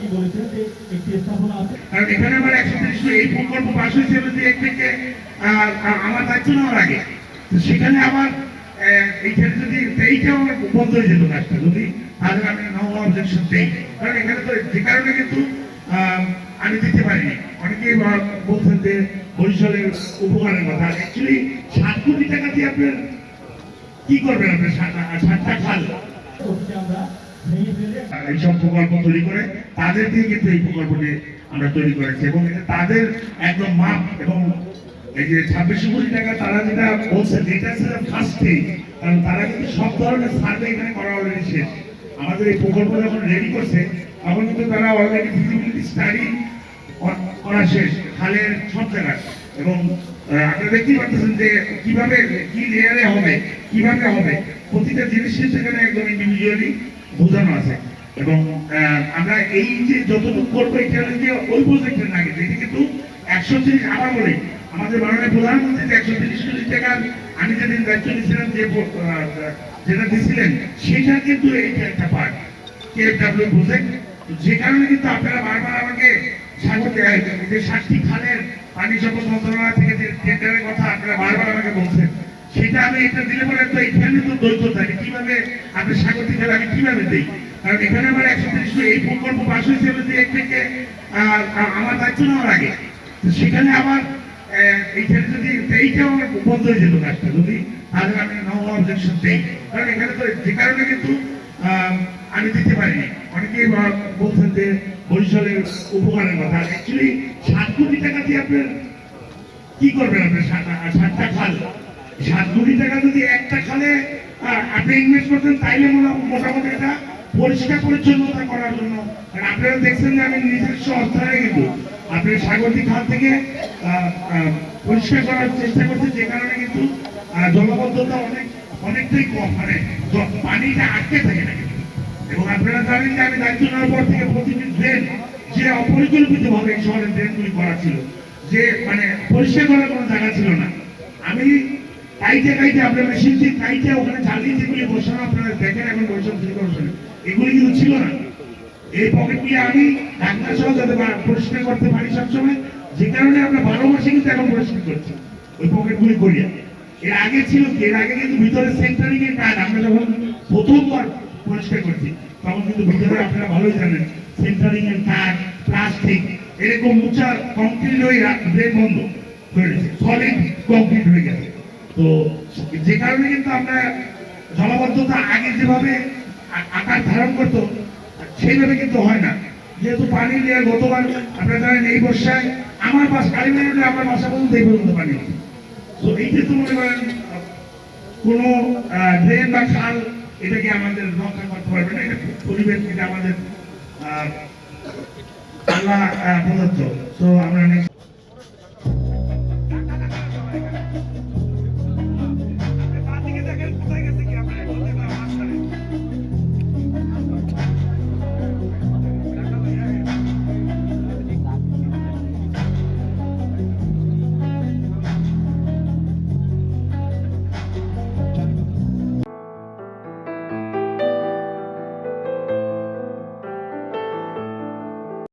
আগে বলেছেন যে একটি স্থাপনা আছে। কারণ এখানে আমার একশো তিরিশ এই প্রকল্প পাশ হয়েছে বলতে এক থেকে আমার দায়িত্ব নেওয়ার আগে। সেখানে আমার এইখানে যদি এইটাও আমার বন্ধ হয়ে যেত কাজটা যদি আমি নো অবজেকশন দেই। কারণ এখানে তো যে কারণে কিন্তু আমি দিতে পারিনি। অনেকেই বলছেন যে বরিশালের উপকারের কথা। অ্যাকচুয়ালি সাত কোটি টাকা দিয়ে আপনার কি করবেন আপনার সাতটা খাল। আমরা এইসব প্রকল্প তৈরি করে তাদের দিয়ে কিন্তু এই প্রকল্পটি আমরা তৈরি করেছি। এবং তাদের একদম মাপ এবং এই যে ছাব্বিশ কোটি টাকা তারা যেটা বলছে যেটা ছিল ফার্স্ট কারণ তারা কিন্তু সব ধরনের সার্ভে এখানে করা অলরেডি শেষ। আমাদের এই প্রকল্প যখন রেডি করছে, তখন কিন্তু তারা অলরেডি ফিজিবিলিটি স্টাডি করা শেষ, খালের সব জায়গায়। এবং আপনারা দেখতেই পাচ্ছেন যে কীভাবে, কি লেয়ারে হবে, কীভাবে হবে। প্রতিটা জিনিসই সেখানে একদম ইন্ডিভিজুয়ালি বোঝানো আছে। এবং আমরা এই যে যতটুকু করব এটা যে ওই প্রজেক্টের কিন্তু এটা কিন্তু একশো তিরিশ আবার বলি, আমাদের মাননীয় প্রধানমন্ত্রী যে একশো তিরিশ কোটি টাকা আমি যেদিন দায়িত্ব নিয়েছিলাম যে যেটা দিয়েছিলেন, সেটা কিন্তু এইটা একটা পার্ট কেএফডাব্লিউ প্রজেক্ট যে কারণে কিন্তু আপনারা বারবার আমাকে স্বাগত যে সাতটি খালের পানি সম্পদ মন্ত্রণালয় থেকে যে টেন্ডারের কথা আপনারা বারবার আমাকে বলছেন। সেটা আমি এটা দিলে পরে তো এখানে তো দ্বৈত থাকে। কীভাবে আপনি স্বাগতিক খেলা আমি কীভাবে দিই? কারণ এখানে আমার একশো তিরিশ এই প্রকল্প পাশ হয়েছে বলতে এক থেকে আমার দায়িত্ব নেওয়ার আগে। সেখানে আহ, এইখানে যদি এইটাও আমার বন্ধ হয়ে যেত কাজটা যদি তাহলে আমি নো অবজেকশন কারণ এখানে তো যে কারণে কিন্তু আমি দিতে পারিনি। অনেকেই বলছেন যে বরিশালের উপকারের কথা। অ্যাকচুয়ালি সাত কোটি টাকা দিয়ে আপনার কি করবেন আপনি? সাত- সাতটা খাল। সাত কোটি টাকা যদি একটা খালে আপনি ইনভেস্ট করতেন, তাইলে মোটামুটি এটা পরিষ্কার পরিচ্ছন্নতা করার জন্য আপনারা দেখছেন যে আমি নিজস্ব অর্থায়নে কিন্তু আপনি সাগরদী খাল থেকে পরিষ্কার করার চেষ্টা করছি, যে কারণে কিন্তু জলবদ্ধতা অনেক, অনেকটাই কম মানে পানিটা আটকে থাকে না। এবং আপনারা জানেন যে আমি দায়িত্ব নেওয়ার পর থেকে প্রতিটি ড্রেন, যে অপরিকল্পিত ভাবে এই শহরের ড্রেনগুলি করা ছিল, যে মানে পরিষ্কার করার কোনো জায়গা ছিল না আমি কাইটে কাইটে, আপনার মেশিন দিয়ে কাইটে, ওখানে জ্বালিয়ে যেগুলি বসানো, আপনারা দেখেন এখন বৈষম্য সিটি কর্পোরেশনে এগুলি কিন্তু ছিল না। এই পকেটগুলি আমি ঢাকনা সহ যাতে পরিষ্কার করতে পারি সবসময়, যে কারণে আমরা বারো মাসে কিন্তু এখন পরিষ্কার করছি, ওই পকেটগুলি করিয়া। এর আগে ছিল এর আগে কিন্তু ভিতরে সেন্টারিং এর কাজ আমরা যখন প্রথমবার পরিষ্কার করছি, তখন কিন্তু ভিতরে আপনারা ভালোই জানেন সেন্টারিং এর কাজ প্লাস্টিক এরকম উঁচা কংক্রিট হয়ে ড্রেন বন্ধ গেছে সলিড কংক্রিট হয়ে গেছে। তো যে কারণে কিন্তু আমরা জলাবদ্ধতা আগে যেভাবে আকার ধারণ করতো, সেইভাবে কিন্তু হয় না যেহেতু পানি নিয়ে গতবার আপনারা জানেন এই বর্ষায় আমার বাস কালীবাড়ি আমার বাসা পর্যন্ত এই পর্যন্ত পানি। তো এইটা তো মনে করেন, কোনো ড্রেন বা খাল এটাকে আমাদের রক্ষা করতে পারবে না, এটা পরিবেশ এটা আমাদের আল্লাহ প্রদত্ত তো আমরা